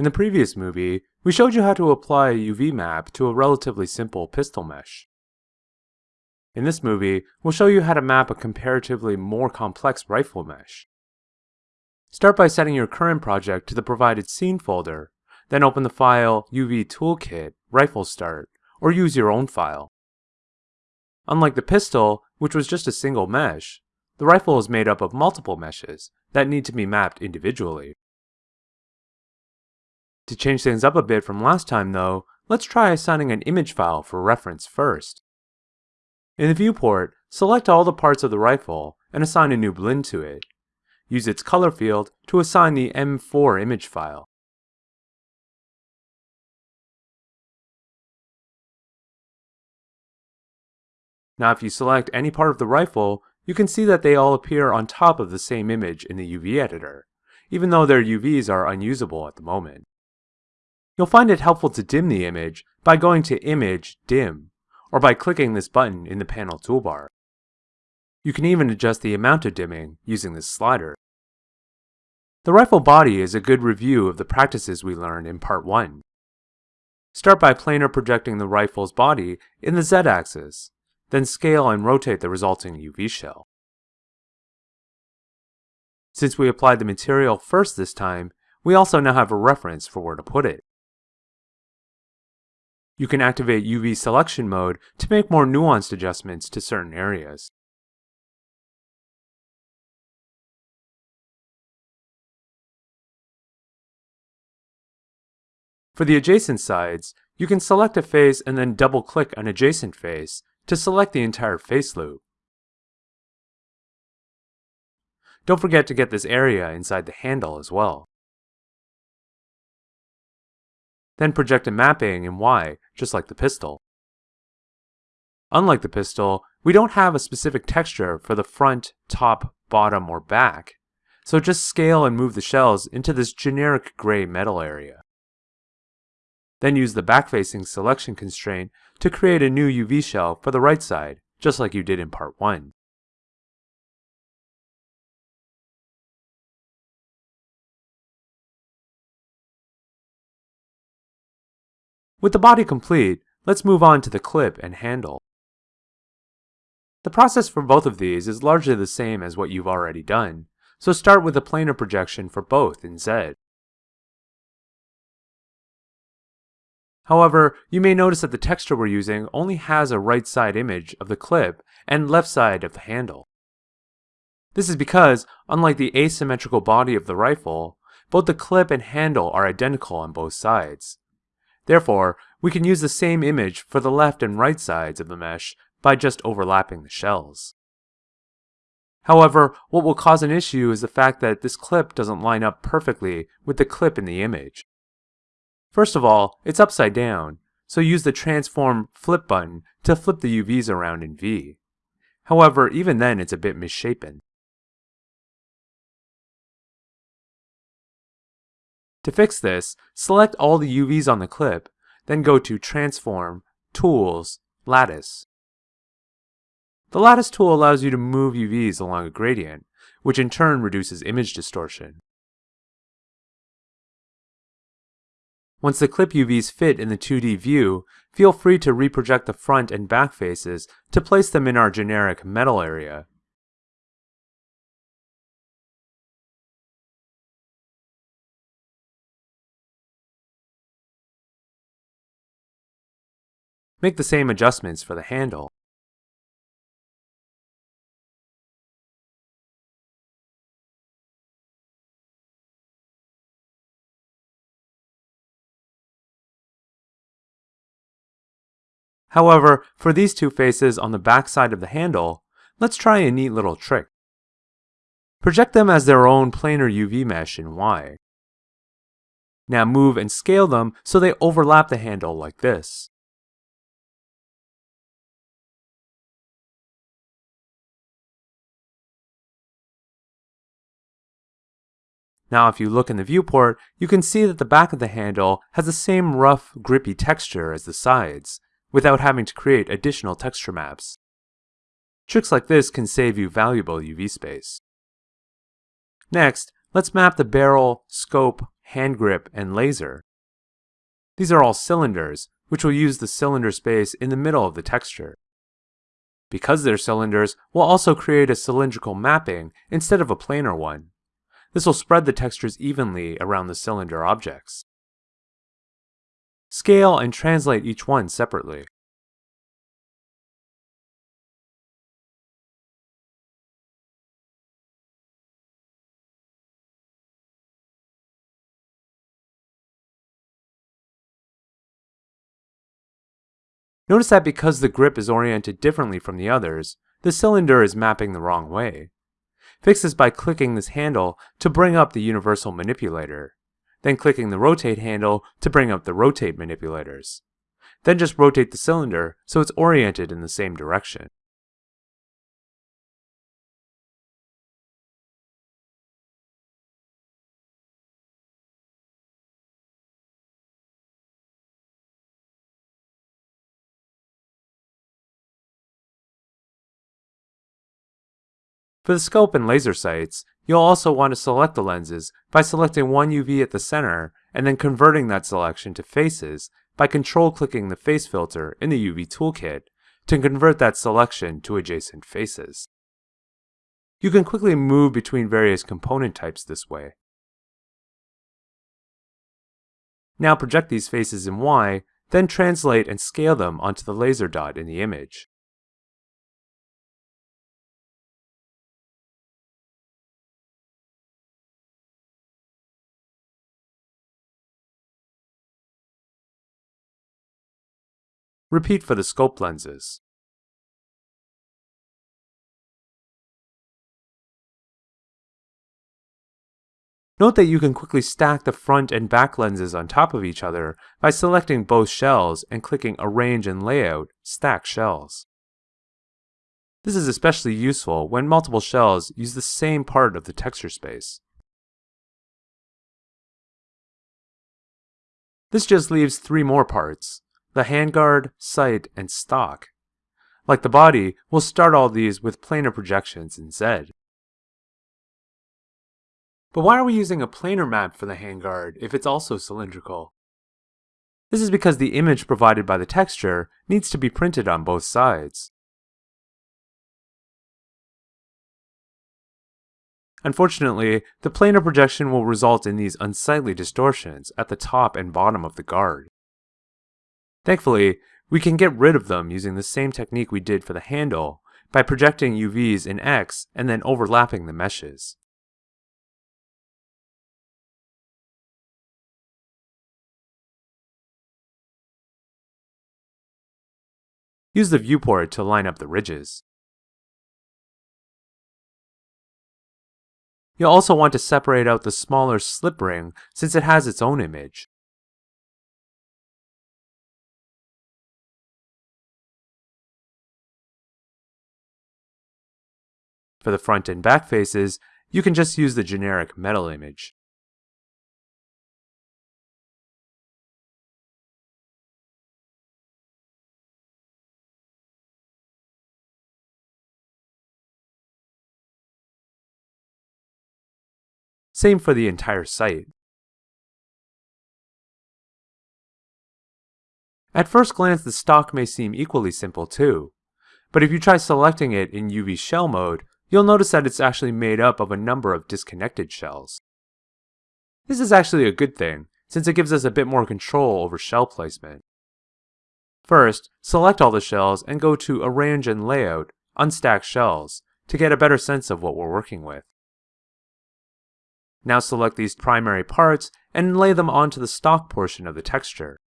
In the previous movie, we showed you how to apply a UV map to a relatively simple pistol mesh. In this movie, we'll show you how to map a comparatively more complex rifle mesh. Start by setting your current project to the provided scene folder, then open the file UV Toolkit Rifle Start, or use your own file. Unlike the pistol, which was just a single mesh, the rifle is made up of multiple meshes that need to be mapped individually. To change things up a bit from last time though, let's try assigning an image file for reference first. In the viewport, select all the parts of the rifle and assign a new Blinn to it. Use its color field to assign the M4 image file. Now if you select any part of the rifle, you can see that they all appear on top of the same image in the UV editor, even though their UVs are unusable at the moment. You'll find it helpful to dim the image by going to Image, Dim, or by clicking this button in the panel toolbar. You can even adjust the amount of dimming using this slider. The rifle body is a good review of the practices we learned in Part 1. Start by planar projecting the rifle's body in the z-axis, then scale and rotate the resulting UV shell. Since we applied the material first this time, we also now have a reference for where to put it. You can activate UV selection mode to make more nuanced adjustments to certain areas. For the adjacent sides, you can select a face and then double-click an adjacent face to select the entire face loop. Don't forget to get this area inside the handle as well. Then project a mapping in Y, just like the pistol. Unlike the pistol, we don't have a specific texture for the front, top, bottom, or back, so just scale and move the shells into this generic gray metal area. Then use the back-facing selection constraint to create a new UV shell for the right side, just like you did in part 1. With the body complete, let's move on to the clip and handle. The process for both of these is largely the same as what you've already done, so start with a planar projection for both in Z. However, you may notice that the texture we're using only has a right side image of the clip and left side of the handle. This is because, unlike the asymmetrical body of the rifle, both the clip and handle are identical on both sides. Therefore, we can use the same image for the left and right sides of the mesh by just overlapping the shells. However, what will cause an issue is the fact that this clip doesn't line up perfectly with the clip in the image. First of all, it's upside down, so use the Transform Flip button to flip the UVs around in V. However, even then it's a bit misshapen. To fix this, select all the UVs on the clip, then go to Transform, Tools, Lattice. The Lattice tool allows you to move UVs along a gradient, which in turn reduces image distortion. Once the clip UVs fit in the 2D view, feel free to reproject the front and back faces to place them in our generic metal area. Make the same adjustments for the handle. However, for these two faces on the back side of the handle, let's try a neat little trick. Project them as their own planar UV mesh in Y. Now move and scale them so they overlap the handle like this. Now if you look in the viewport, you can see that the back of the handle has the same rough, grippy texture as the sides, without having to create additional texture maps. Tricks like this can save you valuable UV space. Next, let's map the barrel, scope, hand grip, and laser. These are all cylinders, which will use the cylinder space in the middle of the texture. Because they're cylinders, we'll also create a cylindrical mapping instead of a planar one. This will spread the textures evenly around the cylinder objects. Scale and translate each one separately. Notice that because the grip is oriented differently from the others, the cylinder is mapping the wrong way. Fix this by clicking this handle to bring up the universal manipulator, then clicking the rotate handle to bring up the rotate manipulators. Then just rotate the cylinder so it's oriented in the same direction. For the scope and laser sights, you'll also want to select the lenses by selecting one UV at the center and then converting that selection to faces by control-clicking the face filter in the UV toolkit to convert that selection to adjacent faces. You can quickly move between various component types this way. Now project these faces in Y, then translate and scale them onto the laser dot in the image. Repeat for the scope lenses. Note that you can quickly stack the front and back lenses on top of each other by selecting both shells and clicking Arrange and Layout, Stack Shells. This is especially useful when multiple shells use the same part of the texture space. This just leaves three more parts, the handguard, sight, and stock. Like the body, we'll start all these with planar projections in Z. But why are we using a planar map for the handguard if it's also cylindrical? This is because the image provided by the texture needs to be printed on both sides. Unfortunately, the planar projection will result in these unsightly distortions at the top and bottom of the guard. Thankfully, we can get rid of them using the same technique we did for the handle by projecting UVs in X and then overlapping the meshes. Use the viewport to line up the ridges. You'll also want to separate out the smaller slip ring since it has its own image. For the front and back faces, you can just use the generic metal image. Same for the entire sight. At first glance, the stock may seem equally simple too, but if you try selecting it in UV shell mode, you'll notice that it's actually made up of a number of disconnected shells. This is actually a good thing, since it gives us a bit more control over shell placement. First, select all the shells and go to Arrange and Layout, Unstack Shells, to get a better sense of what we're working with. Now select these primary parts and lay them onto the stock portion of the texture.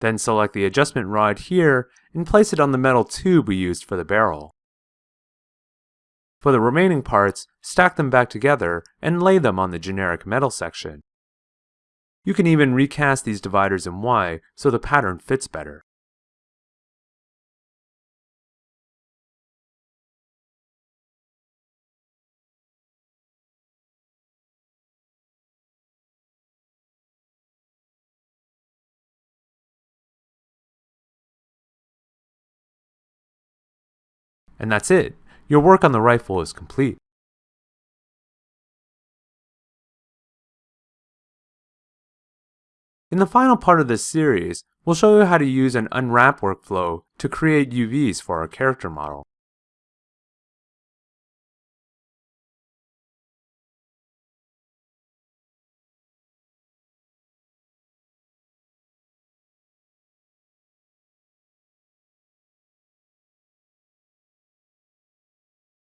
Then select the adjustment rod here and place it on the metal tube we used for the barrel. For the remaining parts, stack them back together and lay them on the generic metal section. You can even recast these dividers in Y so the pattern fits better. And that's it. Your work on the rifle is complete. In the final part of this series, we'll show you how to use an unwrap workflow to create UVs for our character model.